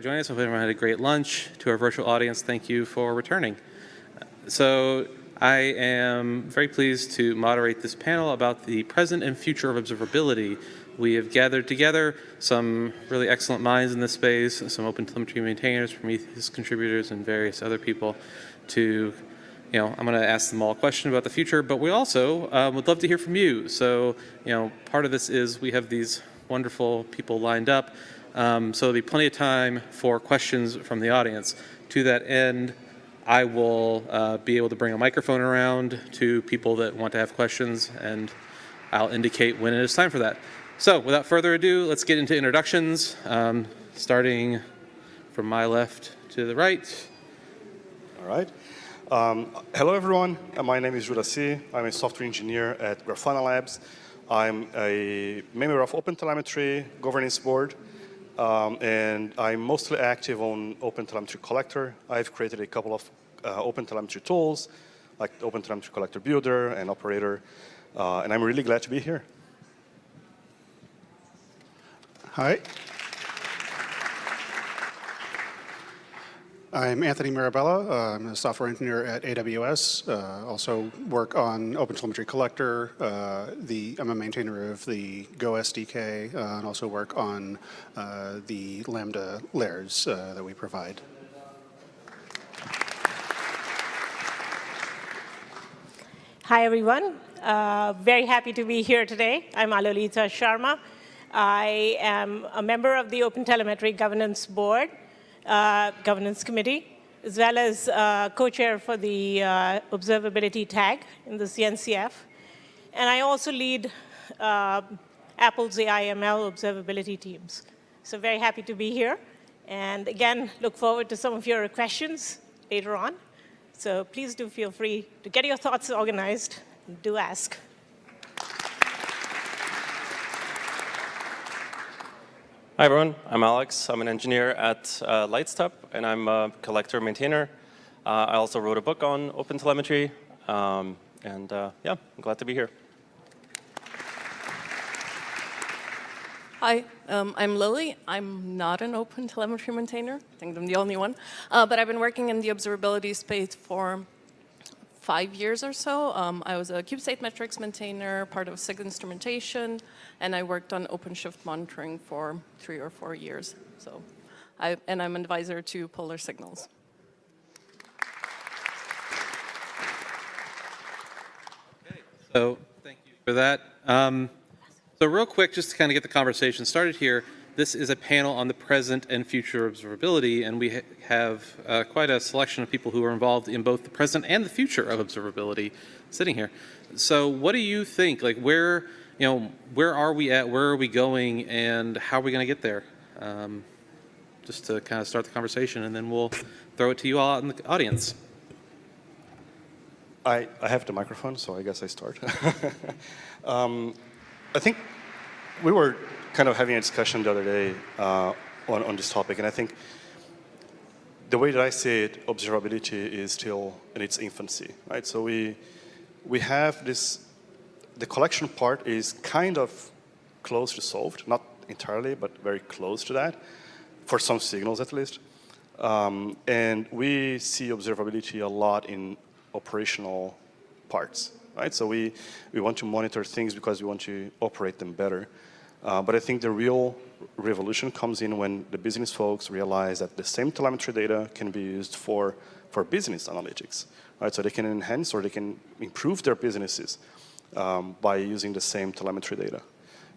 joining us. Hope everyone had a great lunch. To our virtual audience, thank you for returning. So I am very pleased to moderate this panel about the present and future of observability. We have gathered together some really excellent minds in this space, some OpenTelemetry maintainers, Prometheus contributors, and various other people to you know, I'm going to ask them all a question about the future, but we also um, would love to hear from you. So, you know, part of this is we have these wonderful people lined up. Um, so there'll be plenty of time for questions from the audience. To that end, I will uh, be able to bring a microphone around to people that want to have questions, and I'll indicate when it is time for that. So without further ado, let's get into introductions, um, starting from my left to the right. All right. Um, hello, everyone. Uh, my name is Juraci. I'm a software engineer at Grafana Labs. I'm a member of OpenTelemetry governance board, um, and I'm mostly active on OpenTelemetry Collector. I've created a couple of uh, OpenTelemetry tools, like OpenTelemetry Collector Builder and Operator, uh, and I'm really glad to be here. Hi. I'm Anthony Mirabella. Uh, I'm a software engineer at AWS. Uh, also work on OpenTelemetry Collector. Uh, the, I'm a maintainer of the Go SDK uh, and also work on uh, the Lambda layers uh, that we provide. Hi, everyone. very happy to be here today. I'm Alolita Sharma. I am a member of the OpenTelemetry Governance Board uh, governance committee, as well as uh, co-chair for the uh, observability tag in the CNCF. And I also lead uh, Apple's AI/ML observability teams. So very happy to be here. And again, look forward to some of your questions later on. So please do feel free to get your thoughts organized. Do ask. Hi, everyone. I'm Alex. I'm an engineer at uh, Lightstep, and I'm a collector maintainer. Uh, I also wrote a book on OpenTelemetry, um, and uh, yeah, I'm glad to be here. Hi, um, I'm Lily. I'm not an OpenTelemetry maintainer. I think I'm the only one. Uh, but I've been working in the observability space for five years or so. Um, I was a kubestate metrics maintainer, part of SIG instrumentation, and I worked on OpenShift monitoring for three or four years. So, I, and I'm an advisor to Polar Signals. Okay, so thank you for that. Um, so real quick, just to kind of get the conversation started here, this is a panel on the present and future observability, and we ha have uh, quite a selection of people who are involved in both the present and the future of observability sitting here. So what do you think, like where, you know, where are we at, where are we going, and how are we going to get there? Um, just to kind of start the conversation, and then we'll throw it to you all out in the audience. I, I have the microphone, so I guess I start. um, I think we were kind of having a discussion the other day uh, on, on this topic, and I think the way that I see it, observability is still in its infancy, right? So we, we have this, the collection part is kind of close to solved, not entirely, but very close to that, for some signals at least. Um, and we see observability a lot in operational parts, right? So we, we want to monitor things because we want to operate them better. Uh, but I think the real revolution comes in when the business folks realize that the same telemetry data can be used for, for business analytics, right? So they can enhance or they can improve their businesses um, by using the same telemetry data.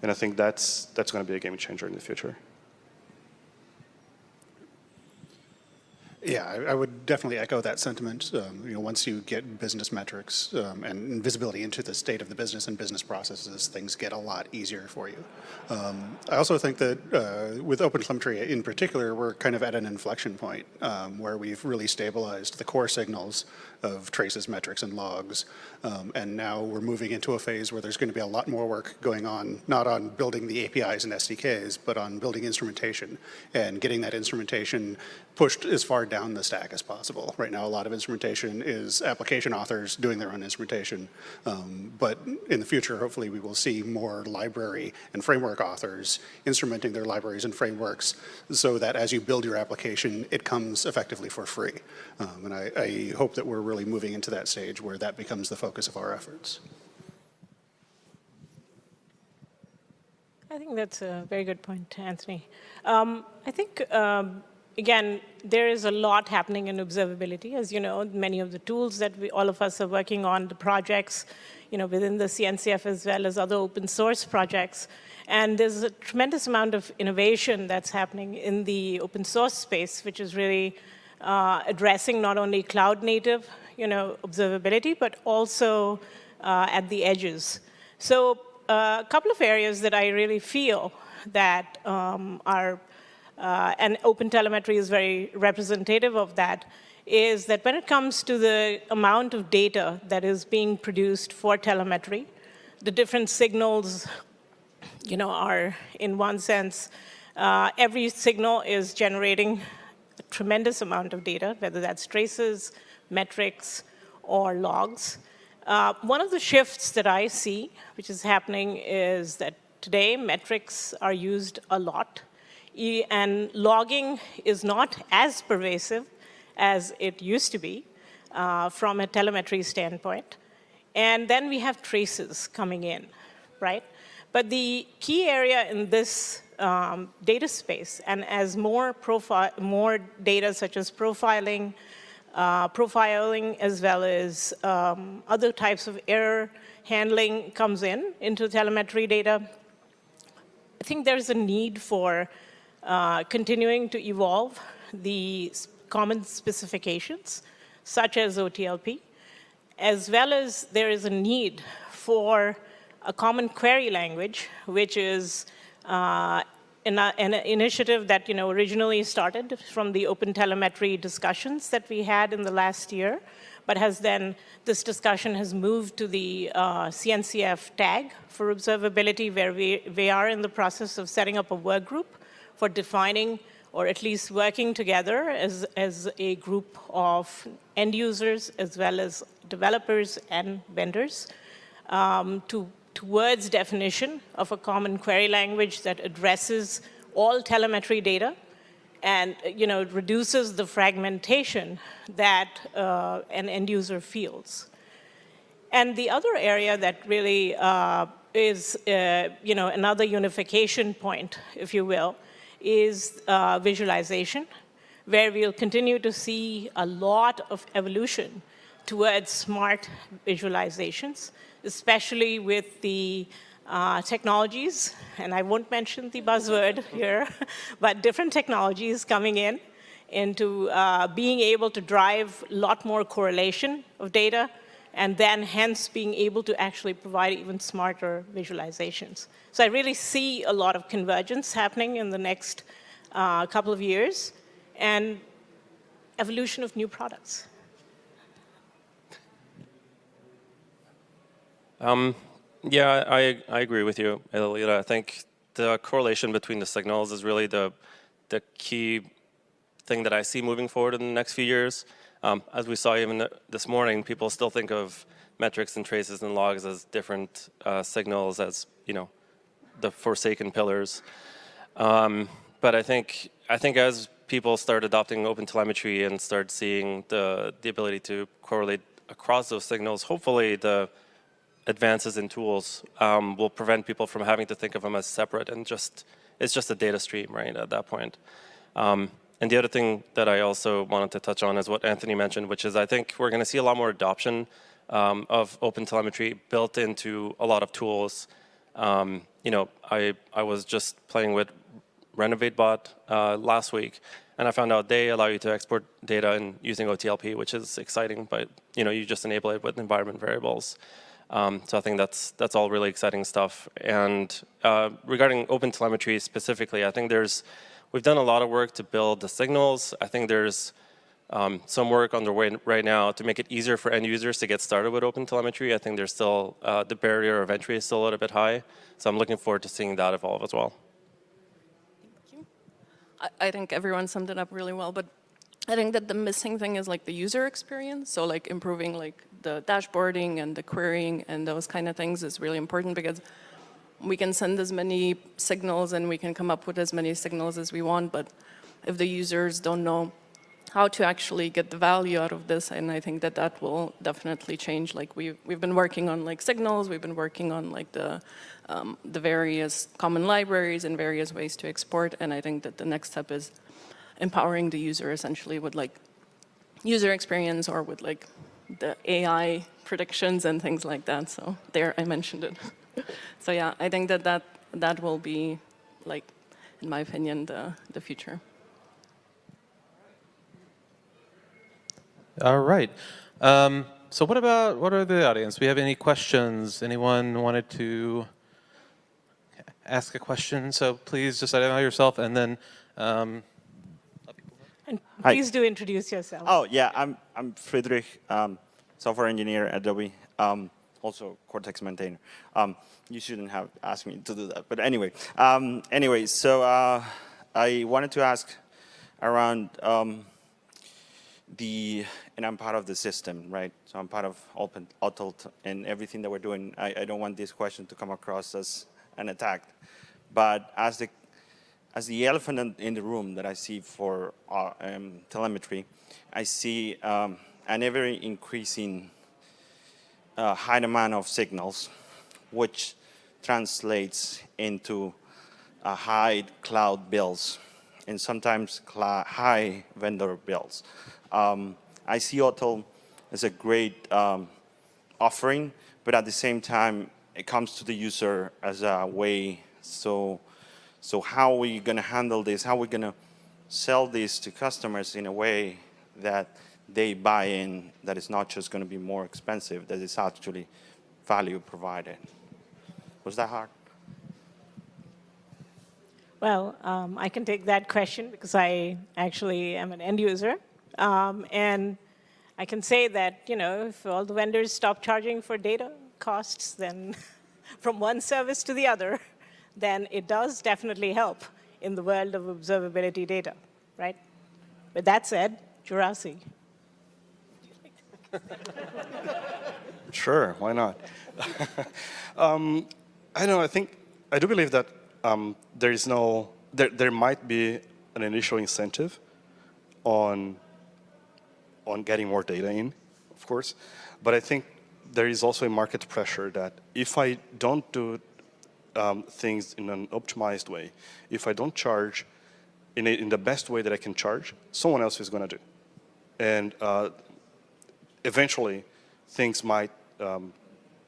And I think that's, that's going to be a game changer in the future. Yeah, I, I, would definitely echo that sentiment. Um, you know, once you get business metrics um, and visibility into the state of the business and business processes, things get a lot easier for you. Um, I also think that uh, with OpenTelemetry in particular, we're kind of at an inflection point um, where we've really stabilized the core signals of traces, metrics, and logs. Um, and now we're moving into a phase where there's going to be a lot more work going on, not on building the APIs and SDKs, but on building instrumentation and getting that instrumentation pushed as far down the stack as possible. Right now, a lot of instrumentation is application authors doing their own instrumentation. Um, but in the future, hopefully, we will see more library and framework authors instrumenting their libraries and frameworks so that as you build your application, it comes effectively for free. Um, and I, I hope that we're really moving into that stage where that becomes the focus of our efforts. I think that's a very good point, Anthony. Um, I think, um, again, there is a lot happening in observability. As you know, many of the tools that we, all of us are working on, the projects, you know, within the CNCF as well as other open source projects. And there's a tremendous amount of innovation that's happening in the open source space, which is really uh, addressing not only cloud native, you know, observability, but also uh, at the edges. So a couple of areas that I really feel that um, are, uh, and OpenTelemetry is very representative of that, is that when it comes to the amount of data that is being produced for telemetry, the different signals, you know, are in one sense, uh, every signal is generating a tremendous amount of data, whether that's traces, metrics, or logs. Uh, one of the shifts that I see, which is happening, is that today metrics are used a lot, and logging is not as pervasive as it used to be uh, from a telemetry standpoint. And then we have traces coming in, right? But the key area in this um, data space, and as more, more data such as profiling, uh, profiling as well as um, other types of error handling comes in into telemetry data. I think there's a need for uh, continuing to evolve the common specifications, such as OTLP, as well as there is a need for a common query language, which is uh, an, an, initiative that you know originally started from the open telemetry discussions that we had in the last year, but has then this discussion has moved to the uh, CNCF tag for observability, where we, we are in the process of setting up a work group for defining or at least working together as, as a group of end users as well as developers and vendors um, to towards definition of a common query language that addresses all telemetry data and you know, reduces the fragmentation that uh, an end user feels. And the other area that really uh, is uh, you know, another unification point, if you will, is uh, visualization, where we'll continue to see a lot of evolution towards smart visualizations especially with the uh, technologies, and I won't mention the buzzword here, but different technologies coming in into uh, being able to drive a lot more correlation of data, and then hence being able to actually provide even smarter visualizations. So I really see a lot of convergence happening in the next uh, couple of years, and evolution of new products. Um, yeah, I, I agree with you, Elita. I think the correlation between the signals is really the, the key thing that I see moving forward in the next few years. Um, as we saw even this morning, people still think of metrics and traces and logs as different uh, signals as, you know, the forsaken pillars. Um, but I think, I think as people start adopting open telemetry and start seeing the, the ability to correlate across those signals, hopefully the advances in tools um, will prevent people from having to think of them as separate and just, it's just a data stream, right, at that point. Um, and the other thing that I also wanted to touch on is what Anthony mentioned, which is I think we're going to see a lot more adoption um, of open telemetry built into a lot of tools. Um, you know, I, I was just playing with RenovateBot uh, last week, and I found out they allow you to export data in using OTLP, which is exciting, but you know, you just enable it with environment variables. Um, so I think that's that's all really exciting stuff. And uh, regarding open telemetry specifically, I think there's we've done a lot of work to build the signals. I think there's um, some work underway right now to make it easier for end users to get started with open telemetry. I think there's still uh, the barrier of entry is still a little bit high. So I'm looking forward to seeing that evolve as well. Thank you. I, I think everyone summed it up really well, but I think that the missing thing is like the user experience. So like improving like the dashboarding and the querying and those kind of things is really important because we can send as many signals and we can come up with as many signals as we want, but if the users don't know how to actually get the value out of this, and I think that that will definitely change. Like we've, we've been working on like signals, we've been working on like the, um, the various common libraries and various ways to export, and I think that the next step is empowering the user essentially with like user experience or with like the AI predictions and things like that. So there, I mentioned it. so yeah, I think that that, that will be like, in my opinion, the, the future. All right. Um, so what about, what are the audience? We have any questions? Anyone wanted to ask a question? So please just identify yourself and then um, And Hi. please do introduce yourself. Oh, yeah, I'm, I'm Friedrich, um, software engineer at Adobe, um, also Cortex maintainer. Um, you shouldn't have asked me to do that, but anyway. Um, anyway, so uh, I wanted to ask around um, the, and I'm part of the system, right? So I'm part of Open OTLT and everything that we're doing. I, I don't want this question to come across as an attack, but as the as the elephant in, in the room that I see for uh, um, telemetry, I see um, an ever increasing uh, high demand of signals, which translates into uh, high cloud bills and sometimes high vendor bills. Um, I see OTEL as a great um, offering, but at the same time, it comes to the user as a way so so how are we going to handle this? How are we going to sell this to customers in a way that they buy in, that it's not just going to be more expensive, that it's actually value provided? Was that hard? Well, um, I can take that question because I actually am an end user. Um, and I can say that, you know, if all the vendors stop charging for data costs, then from one service to the other, then it does definitely help in the world of observability data, right? With that said, Juraci. Sure, why not? um, I don't know, I think, I do believe that um, there is no, there, there might be an initial incentive on, on getting more data in, of course, but I think there is also a market pressure that if I don't do um, things in an optimized way, if I don't charge in, a, in the best way that I can charge, someone else is going to do. And uh, eventually, things might um,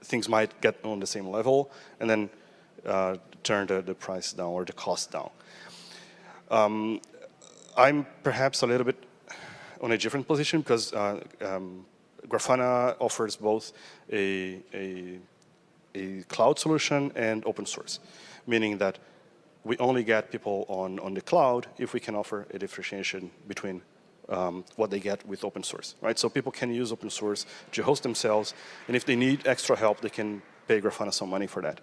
things might get on the same level, and then uh, turn the, the price down or the cost down. Um, I'm perhaps a little bit on a different position because uh, um, Grafana offers both a, a, a cloud solution and open source, meaning that we only get people on, on the cloud if we can offer a differentiation between um, what they get with open source, right? So people can use open source to host themselves, and if they need extra help, they can pay Grafana some money for that.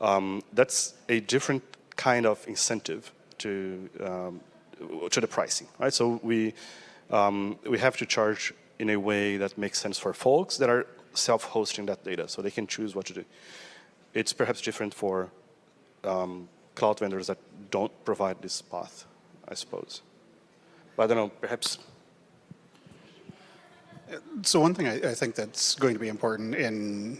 Um, that's a different kind of incentive to um, to the pricing, right? So we um, we have to charge in a way that makes sense for folks that are self-hosting that data, so they can choose what to do. It's perhaps different for um, cloud vendors that don't provide this path, I suppose. I don't know, perhaps So one thing I, I think that's going to be important in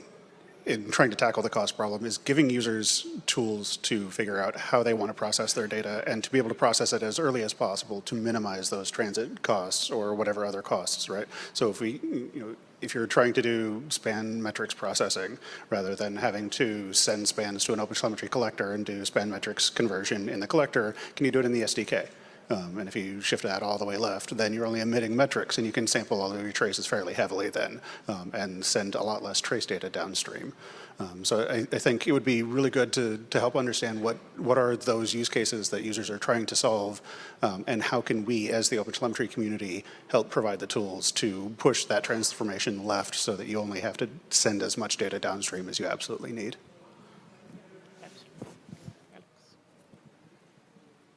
in trying to tackle the cost problem is giving users tools to figure out how they want to process their data and to be able to process it as early as possible to minimize those transit costs or whatever other costs, right? So if we, you know, if you're trying to do span metrics processing rather than having to send spans to an OpenTelemetry collector and do span metrics conversion in the collector, can you do it in the SDK? Um, and if you shift that all the way left, then you're only emitting metrics, and you can sample all of your traces fairly heavily then, um, and send a lot less trace data downstream. Um, so I, I, think it would be really good to, to help understand what, what are those use cases that users are trying to solve, um, and how can we, as the OpenTelemetry community, help provide the tools to push that transformation left so that you only have to send as much data downstream as you absolutely need.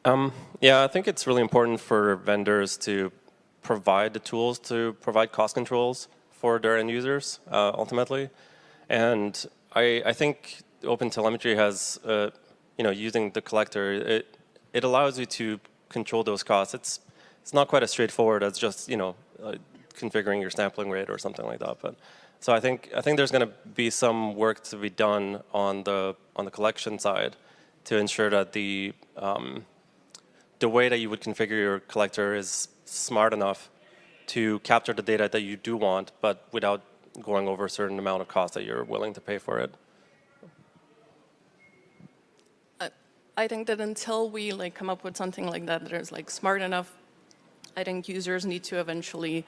Um, yeah, I think it's really important for vendors to provide the tools to provide cost controls for their end users uh, ultimately. And I, I think Open Telemetry has, uh, you know, using the collector, it, it allows you to control those costs. It's, it's not quite as straightforward as just, you know, uh, configuring your sampling rate or something like that. But so I think I think there's going to be some work to be done on the on the collection side to ensure that the um, the way that you would configure your collector is smart enough to capture the data that you do want, but without going over a certain amount of cost that you're willing to pay for it. I think that until we like come up with something like that that is like smart enough, I think users need to eventually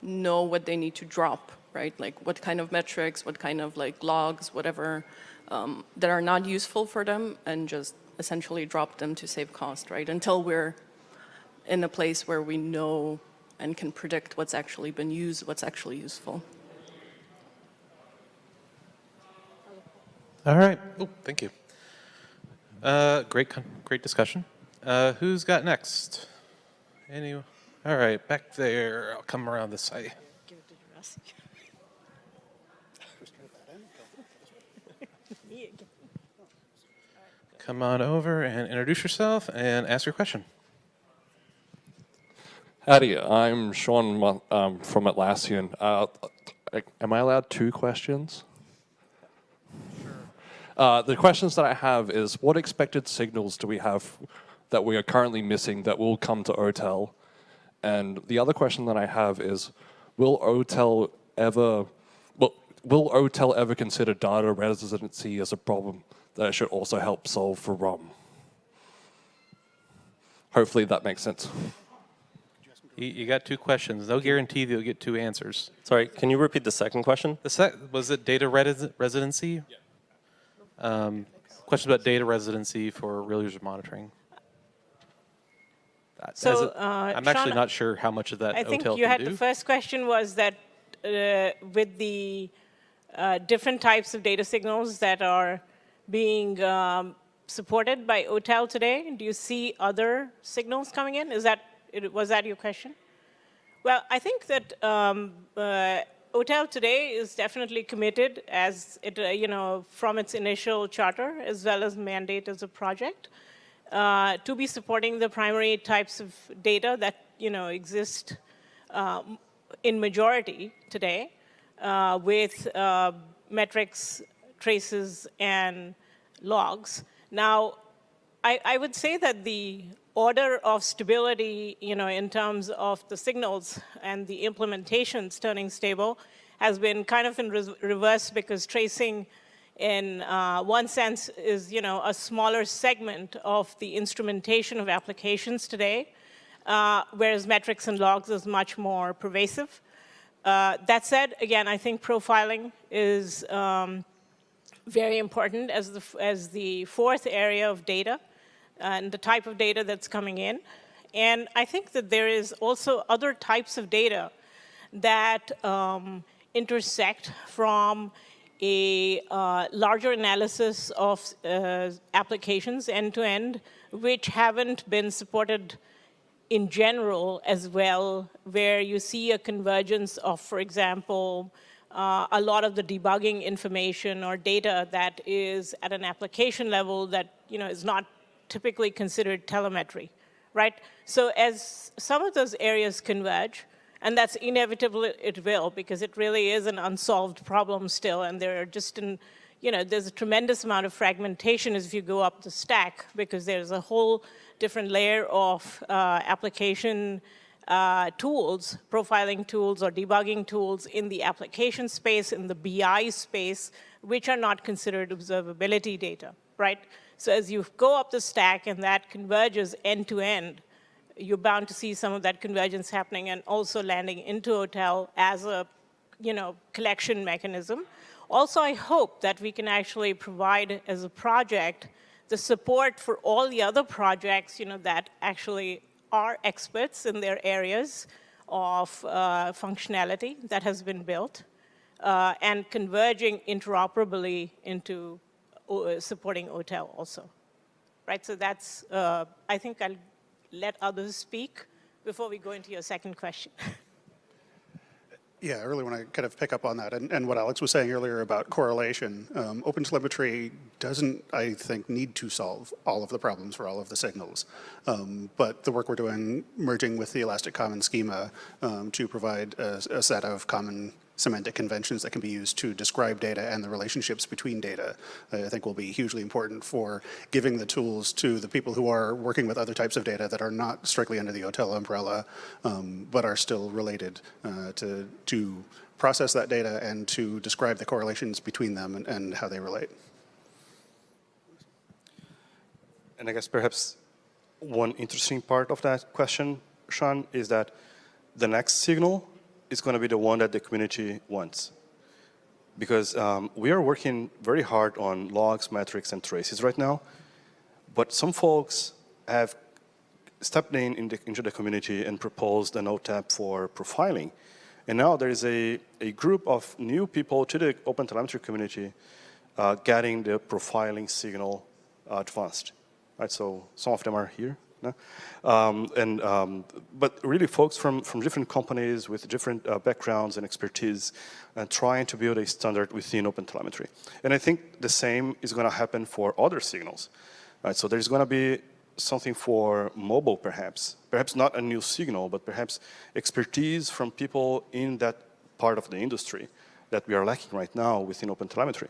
know what they need to drop, right? Like what kind of metrics, what kind of like logs, whatever, um, that are not useful for them and just essentially drop them to save cost, right? Until we're in a place where we know and can predict what's actually been used, what's actually useful. All right. Oh, thank you. Uh, great, great discussion. Uh, who's got next? Any? All right, back there. I'll come around this side. Come on over and introduce yourself and ask your question. Howdy, I'm Sean um, from Atlassian. Uh, am I allowed two questions? Uh, the questions that I have is, what expected signals do we have that we are currently missing that will come to OTEL? And the other question that I have is, will OTEL ever, well, will OTEL ever consider data residency as a problem that it should also help solve for RUM. Hopefully that makes sense. You, you got two questions. No guarantee that you'll get two answers. Sorry, can you repeat the second question? The sec- was it data resi- residency? Yeah. Um, question about data residency for real user monitoring. As So, it- uh, I'm actually Sean, not sure how much of that I think OTEL you can had do. the first question was that uh, with the uh, different types of data signals that are being um, supported by OTEL today, do you see other signals coming in? Is that was that your question? Well, I think that um, uh, OTEL today is definitely committed as it, uh, you know, from its initial charter as well as mandate as a project uh, to be supporting the primary types of data that, you know, exist um, in majority today uh, with uh, metrics, traces, and logs. Now, I, I would say that the order of stability, you know, in terms of the signals and the implementations turning stable has been kind of in re reverse because tracing in uh, one sense is, you know, a smaller segment of the instrumentation of applications today, uh, whereas metrics and logs is much more pervasive. Uh, that said, again, I think profiling is um, very important as the, as the fourth area of data and the type of data that's coming in. And I think that there is also other types of data that um, intersect from a uh, larger analysis of uh, applications end-to-end, which haven't been supported in general as well, where you see a convergence of, for example, uh, a lot of the debugging information or data that is at an application level that you know is not typically considered telemetry, right? So as some of those areas converge, and that's inevitable it will because it really is an unsolved problem still and there are just in, you know, there's a tremendous amount of fragmentation as you go up the stack because there's a whole different layer of uh, application uh, tools, profiling tools or debugging tools in the application space, in the BI space, which are not considered observability data, right? So as you go up the stack and that converges end to end, you're bound to see some of that convergence happening and also landing into OTEL as a, you know, collection mechanism. Also, I hope that we can actually provide as a project the support for all the other projects, you know, that actually are experts in their areas of uh, functionality that has been built uh, and converging interoperably into uh, supporting OTEL also. Right, so that's, uh, I think I'll let others speak before we go into your second question. Yeah, I really want to kind of pick up on that. And, and what Alex was saying earlier about correlation, um, OpenTelemetry doesn't, I think, need to solve all of the problems for all of the signals. Um, but the work we're doing merging with the Elastic Common schema um, to provide a, a set of common semantic conventions that can be used to describe data and the relationships between data, I think will be hugely important for giving the tools to the people who are working with other types of data that are not strictly under the OTEL umbrella, um, but are still related uh, to, to process that data and to describe the correlations between them and, and how they relate. And I guess perhaps one interesting part of that question, Sean, is that the next signal is going to be the one that the community wants. Because um, we are working very hard on logs, metrics, and traces right now. But some folks have stepped in, in the, into the community and proposed an OTEP for profiling. And now there is a, a group of new people to the OpenTelemetry community uh, getting the profiling signal advanced. Right, so some of them are here. No? Um, and, um, but really folks from, from different companies with different uh, backgrounds and expertise and trying to build a standard within OpenTelemetry. And I think the same is going to happen for other signals. Right, so there's going to be something for mobile perhaps, perhaps not a new signal, but perhaps expertise from people in that part of the industry that we are lacking right now within OpenTelemetry.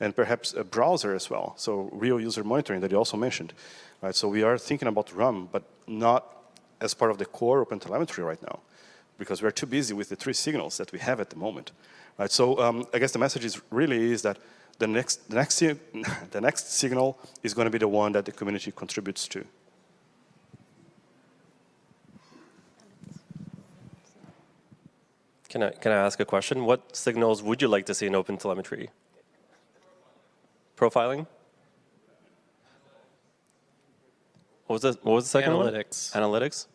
And perhaps a browser as well, so real user monitoring that you also mentioned. Right, so we are thinking about RUM, but not as part of the core OpenTelemetry right now, because we're too busy with the three signals that we have at the moment. Right, so um, I guess the message is really is that the next, the next, the next signal is going to be the one that the community contributes to. Can I, can I ask a question? What signals would you like to see in OpenTelemetry? Profiling? What was the, what was the second Analytics. one? Analytics.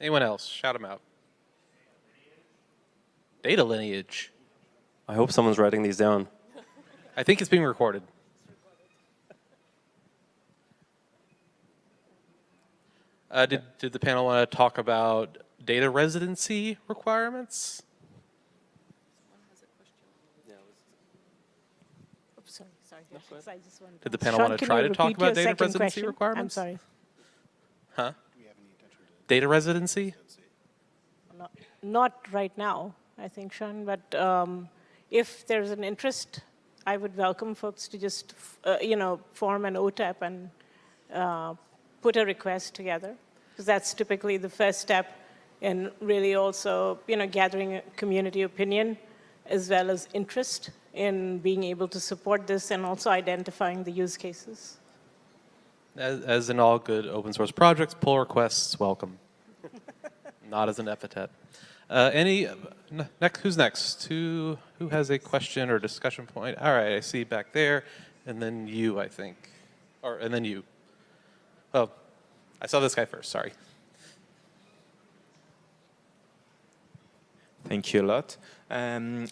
Anyone else? Shout them out. Data lineage. I hope someone's writing these down. I think it's being recorded. Uh, did, did the panel want to talk about data residency requirements? Sorry, sorry. I just wanted Did the panel Sean, want to try to talk about data residency question? I'm requirements? sorry. Huh? Data residency? Not, not right now, I think, Sean, but um, if there's an interest, I would welcome folks to just, uh, you know, form an OTEP and uh, put a request together, because that's typically the first step in really also, you know, gathering community opinion as well as interest in being able to support this and also identifying the use cases. As, as in all good open source projects, pull requests welcome. Not as an epithet. Uh, any, next, who's next? Who, who has a question or discussion point? All right, I see back there, and then you, I think. Or, and then you. Oh, I saw this guy first, sorry. Thank you a lot. Um,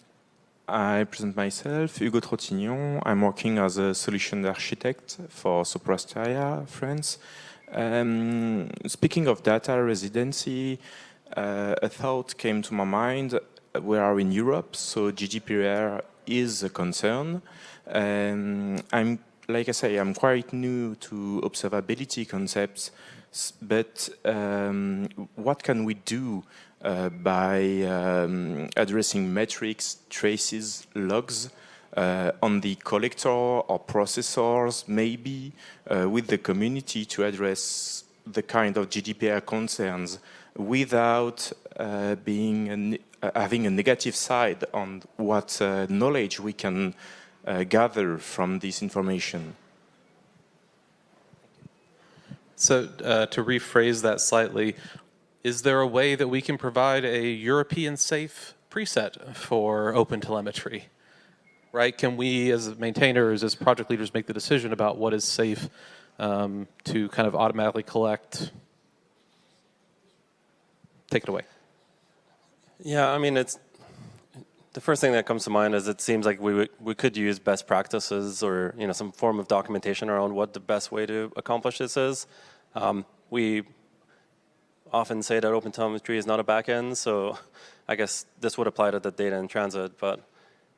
I present myself, Hugo Trottignon. I'm working as a solution architect for Sopra Steria France. Um, speaking of data residency, uh, a thought came to my mind. We are in Europe, so GDPR is a concern. Um, I'm, like I say, I'm quite new to observability concepts, but um, what can we do by um, addressing metrics, traces, logs uh, on the collector or processors, maybe uh, with the community to address the kind of GDPR concerns without uh, being an, uh, having a negative side on what uh, knowledge we can uh, gather from this information. So uh, to rephrase that slightly, is there a way that we can provide a European safe preset for open telemetry? Right? Can we, as maintainers, as project leaders, make the decision about what is safe um, to kind of automatically collect? Take it away. Yeah, I mean, it's the first thing that comes to mind is it seems like we we could use best practices or you know some form of documentation around what the best way to accomplish this is. Um, we often say that OpenTelemetry is not a backend, so I guess this would apply to the data in transit. But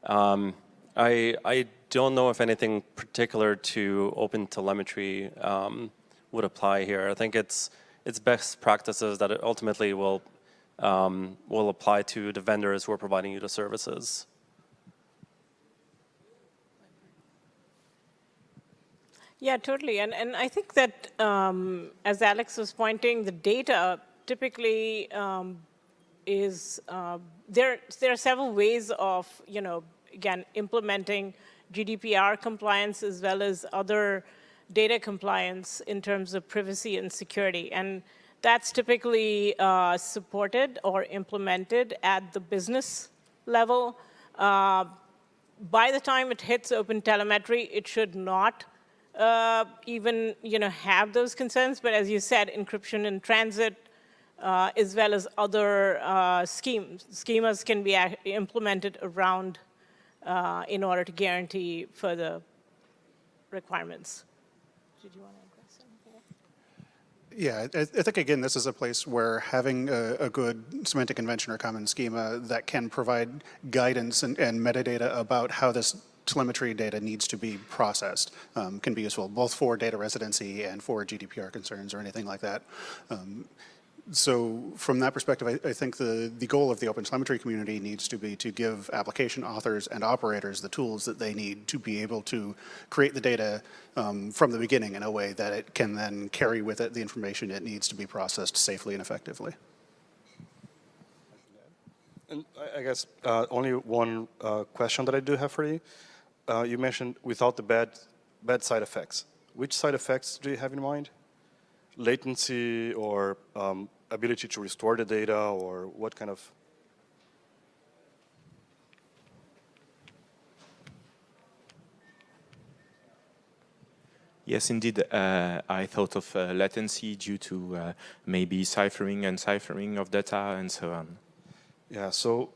um, I, I don't know if anything particular to OpenTelemetry um, would apply here. I think it's it's best practices that it ultimately will um, will apply to the vendors who are providing you the services. Yeah, totally. And, and I think that, um, as Alex was pointing, the data typically um, is, uh, there, there are several ways of, you know, again, implementing GDPR compliance as well as other data compliance in terms of privacy and security. And that's typically uh, supported or implemented at the business level. Uh, by the time it hits open telemetry, it should not uh, even you know, have those concerns. But as you said, encryption in transit, uh, as well as other uh, schemes, schemas can be implemented around uh, in order to guarantee further requirements. Did you want to? Yeah, I, I, think again, this is a place where having a, a, good semantic convention or common schema that can provide guidance and, and metadata about how this telemetry data needs to be processed um, can be useful, both for data residency and for GDPR concerns or anything like that. Um, so from that perspective, I, I, think the, the goal of the open telemetry community needs to be to give application authors and operators the tools that they need to be able to create the data um, from the beginning in a way that it can then carry with it the information it needs to be processed safely and effectively. And I guess uh, only one uh, question that I do have for you. Uh, you mentioned without the bad, bad side effects. Which side effects do you have in mind? Latency or um, ability to restore the data or what kind of? Yes, indeed. Uh, I thought of uh, latency due to uh, maybe ciphering and ciphering of data and so on. Yeah, so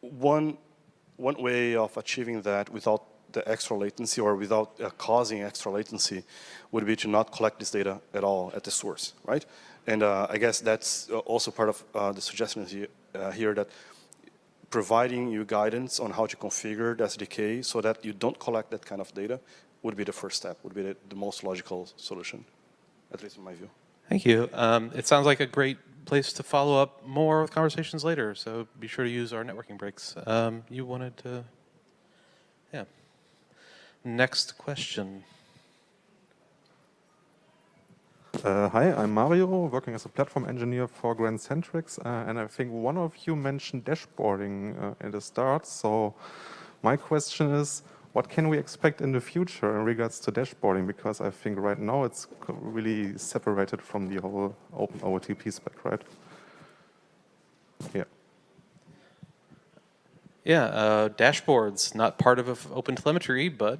one, one way of achieving that without the extra latency or without uh, causing extra latency would be to not collect this data at all at the source, right? And uh, I guess that's uh, also part of uh, the suggestion here, uh, here that providing you guidance on how to configure the SDK so that you don't collect that kind of data would be the first step, would be the, the most logical solution, at least in my view. Thank you. Um, it sounds like a great place to follow up more with conversations later, so be sure to use our networking breaks. Um, you wanted to, yeah. Next question. Uh, hi, I'm Mario, working as a platform engineer for grandcentrix, uh, and I think one of you mentioned dashboarding uh, at the start. So my question is, what can we expect in the future in regards to dashboarding? Because I think right now it's really separated from the whole open OOTP spec, right? Yeah. Yeah, uh, dashboards, not part of open telemetry, but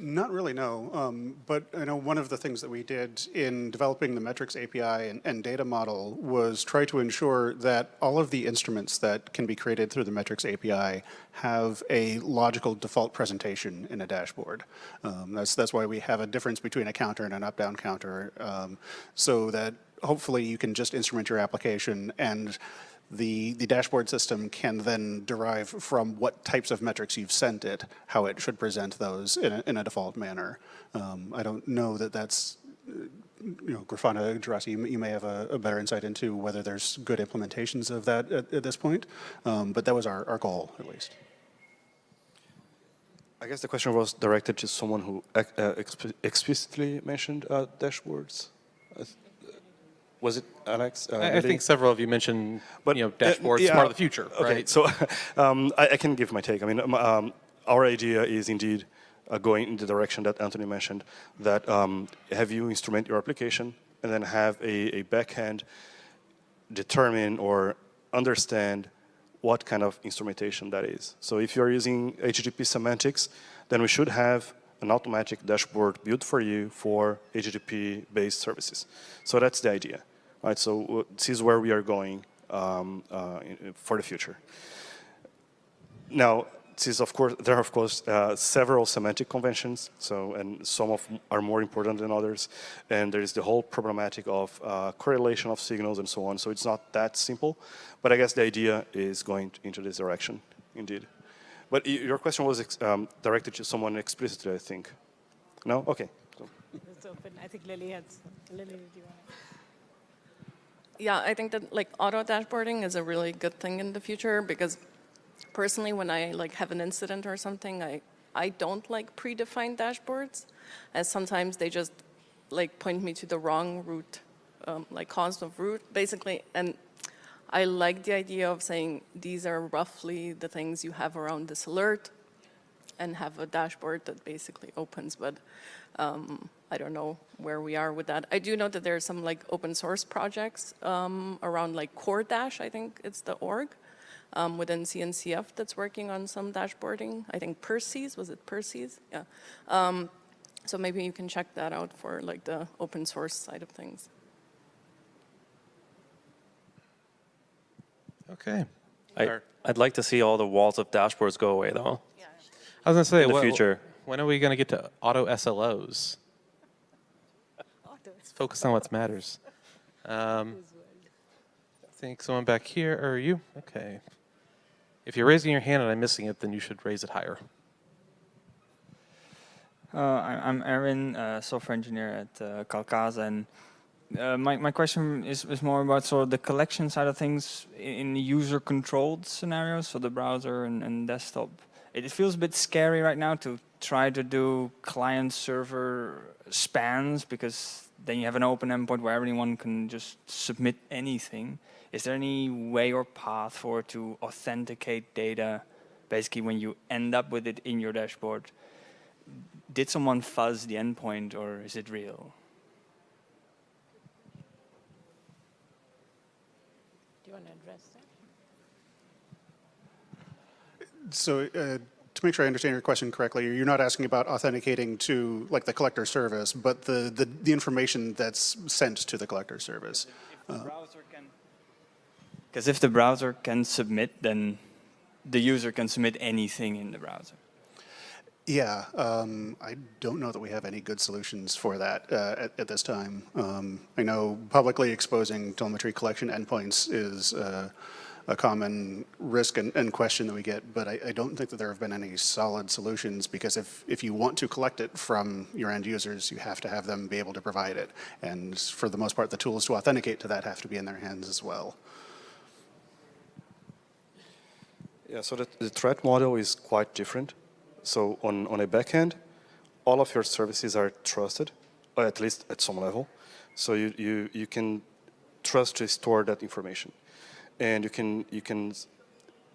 not really, no. Um, but I know one of the things that we did in developing the metrics API and, and, data model was try to ensure that all of the instruments that can be created through the metrics API have a logical default presentation in a dashboard. Um, that's, that's why we have a difference between a counter and an up-down counter um, so that hopefully you can just instrument your application and the, the dashboard system can then derive from what types of metrics you've sent it, how it should present those in a, in a default manner. Um, I don't know that that's, uh, you know, Grafana, Juraci, you, you, may have a, a, better insight into whether there's good implementations of that at, at this point, um, but that was our, our goal, at least. I guess the question was directed to someone who uh, explicitly mentioned uh, dashboards was it Alex? Uh, I, I think several of you mentioned, but, you know, uh, dashboards, uh, yeah, part of the future, okay, right? So um, I, I, can give my take. I mean, um, um, our idea is indeed uh, going in the direction that Anthony mentioned, that um, have you instrument your application and then have a, a backend determine or understand what kind of instrumentation that is. So if you're using HTTP semantics, then we should have an automatic dashboard built for you for HTTP-based services. So that's the idea. Right, so this is where we are going um, uh, for the future. Now, it is of course there are of course uh, several semantic conventions. So and some of are more important than others, and there is the whole problematic of uh, correlation of signals and so on. So it's not that simple, but I guess the idea is going into this direction, indeed. But your question was um, directed to someone explicitly, I think. No? Okay. It's open. I think Lily has, Lily, do you want? Yeah, I think that like auto dashboarding is a really good thing in the future because personally when I like have an incident or something, I, I don't like predefined dashboards as sometimes they just like point me to the wrong route, um, like cause of route basically. And I like the idea of saying these are roughly the things you have around this alert and have a dashboard that basically opens, but um, I don't know where we are with that. I do know that there are some like open source projects um, around like CoreDash, I think it's the org, um, within CNCF that's working on some dashboarding. I think Perses, was it Perses? Yeah. Um, so maybe you can check that out for like the open source side of things. Okay. I, I'd like to see all the walls of dashboards go away, though. Yeah. I was going to say, In the wh- future. when are we going to get to auto SLOs? Focus on what matters. Um, I think someone back here, or you? Okay. If you're raising your hand and I'm missing it, then you should raise it higher. Uh, I'm Erwin, uh, software engineer at uh, Calcasa, and uh, my, my question is, is more about sort of the collection side of things in, user-controlled scenarios, so the browser and, and desktop. It, it feels a bit scary right now to try to do client-server spans because then you have an open endpoint where anyone can just submit anything. Is there any way or path for to authenticate data, basically when you end up with it in your dashboard? did someone fuzz the endpoint or is it real? Do you want to address that? So uh, to make sure I understand your question correctly, you're not asking about authenticating to like the collector service, but the, the, the information that's sent to the collector service. Because if the browser can submit, then the user can submit anything in the browser. Yeah, um, I don't know that we have any good solutions for that uh, at, at this time. Um, I know publicly exposing telemetry collection endpoints is uh, a common risk and, and question that we get, but I, I don't think that there have been any solid solutions because if, if you want to collect it from your end users, you have to have them be able to provide it. And for the most part, the tools to authenticate to that have to be in their hands as well. Yeah, so the, the threat model is quite different. So on, on a backend, all of your services are trusted, or at least at some level. So you, you, you can trust to store that information. And you can, you can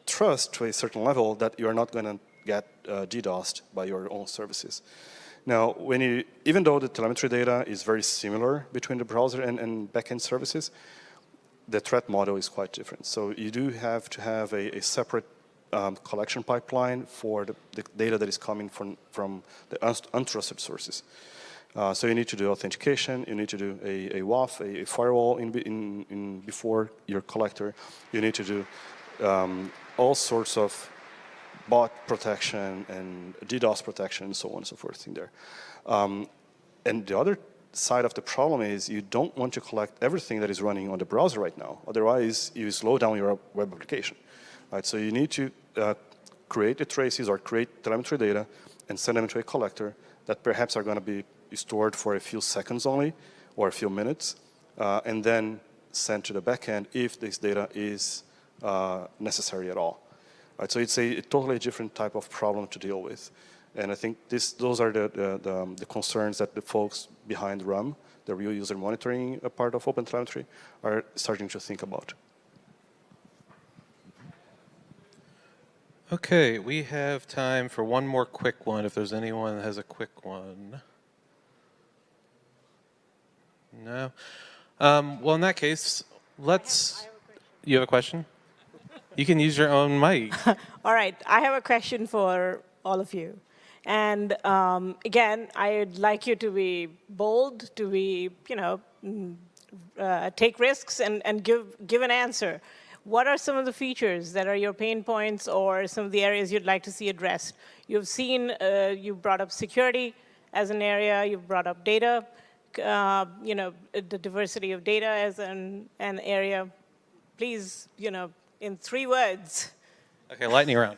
trust to a certain level that you're not going to get uh, DDoSed by your own services. Now, when you, even though the telemetry data is very similar between the browser and, and backend services, the threat model is quite different. So you do have to have a, a separate um, collection pipeline for the, the, data that is coming from, from the untrusted sources. Uh, so you need to do authentication, you need to do a, a WAF, a, a firewall in, in, in before your collector. You need to do um, all sorts of bot protection and DDoS protection and so on and so forth in there. Um, and the other side of the problem is you don't want to collect everything that is running on the browser right now. Otherwise, you slow down your web application. Right? So you need to uh, create the traces or create telemetry data and send them to a collector that perhaps are going to be stored for a few seconds only or a few minutes, uh, and then sent to the backend if this data is uh, necessary at all. Right? So it's a, a, totally different type of problem to deal with. And I think this, those are the, the, the, um, the concerns that the folks behind RUM, the real user monitoring part of OpenTelemetry, are starting to think about. Okay, we have time for one more quick one if there's anyone that has a quick one. No? Um, well, in that case, let's. You have a question? You can use your own mic. All right, I have a question for all of you. And um, again, I'd like you to be bold, to be, you know, uh, take risks and, and give, give an answer. what are some of the features that are your pain points or some of the areas you'd like to see addressed? You've seen, uh, you brought up security as an area, you've brought up data, uh, you know, the diversity of data as an, an area. Please, you know, in three words. Okay, lightning round.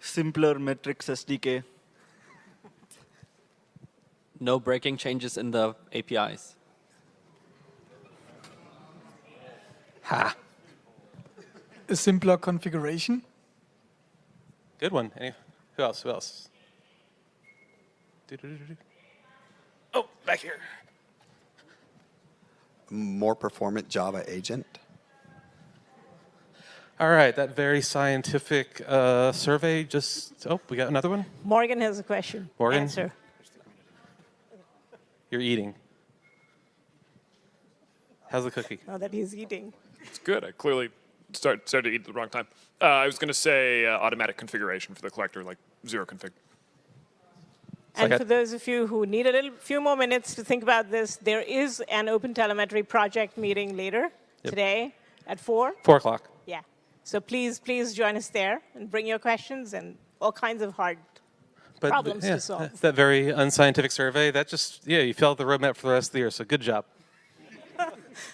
simpler metrics SDK. No breaking changes in the APIs. Ha. A simpler configuration. Good one. Any, who else? Who else? Do-do-do-do. Oh, back here. More performant Java agent. All right, that very scientific uh, survey just, oh, we got another one? Morgan has a question. Morgan? Answer. You're eating. How's the cookie? Now that he's eating. It's good. I clearly start, started to eat at the wrong time. Uh, I was going to say uh, automatic configuration for the collector, like zero config. And like for those of you who need a little few more minutes to think about this, there is an OpenTelemetry project meeting later today at 4. Four o'clock. Yeah. So please, please join us there and bring your questions and all kinds of hard But problems yeah, to solve. That very unscientific survey, that just, yeah, you filled the roadmap for the rest of the year, so good job.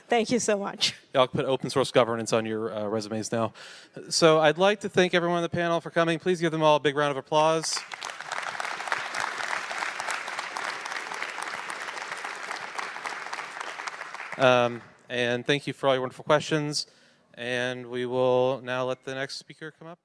Thank you so much. Y'all put open source governance on your uh, resumes now. So I'd like to thank everyone on the panel for coming. Please give them all a big round of applause. Um, and thank you for all your wonderful questions. And we will now let the next speaker come up.